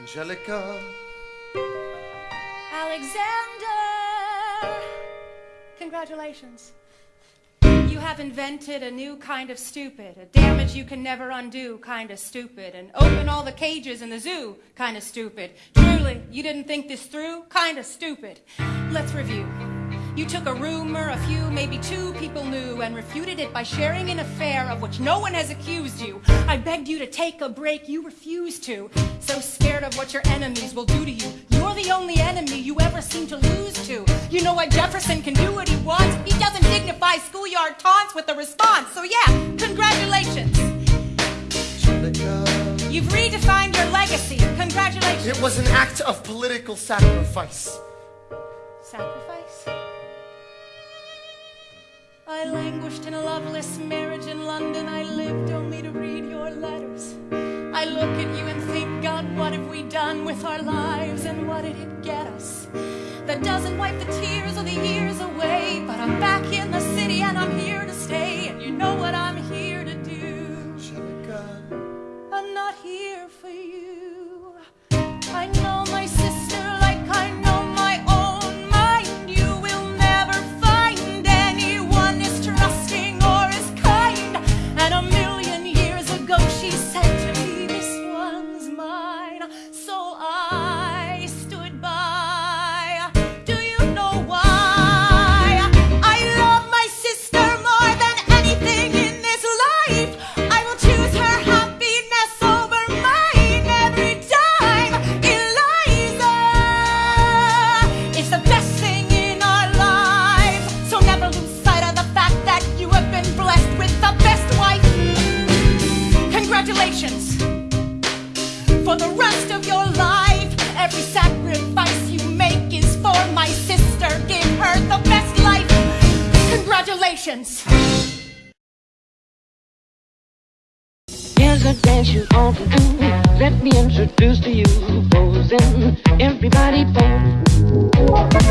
Angelica. Alexander! Congratulations. You have invented a new kind of stupid, a damage you can never undo kind of stupid, and open all the cages in the zoo kind of stupid. Truly, you didn't think this through kind of stupid. Let's review. You took a rumor a few, maybe two people knew and refuted it by sharing an affair of which no one has accused you. I begged you to take a break, you refused to. So scared of what your enemies will do to you. You're the only enemy you ever seem to lose to. You know why Jefferson can do what he wants? He doesn't dignify schoolyard taunts with a response. So yeah, congratulations. You've redefined your legacy. Congratulations. It was an act of political sacrifice. Sacrifice? I languished in a loveless marriage in London. I lived only to read your letters. I look at you and think, God, what have we done with our lives and what did it get us? That doesn't wipe the tears of the years away, but I'm back in the city and I'm here to stay. And you know what I'm here to do. I'm not here for you. So I stood by. Do you know why? I love my sister more than anything in this life. I will choose her happiness over mine every time. Eliza is the best thing in our lives. So never lose sight of the fact that you have been blessed with the best wife. Congratulations for the rest of your life. Every sacrifice you make is for my sister. Give her the best life. Congratulations. Here's a dance you ought to do. Let me introduce to you, posing. Everybody pose.